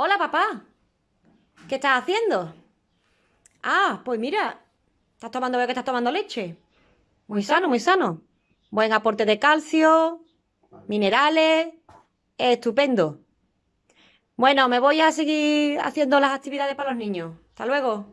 Hola papá. ¿Qué estás haciendo? Ah, pues mira, estás tomando, veo que estás tomando leche. Muy sano, muy sano. Buen aporte de calcio, minerales, estupendo. Bueno, me voy a seguir haciendo las actividades para los niños. Hasta luego.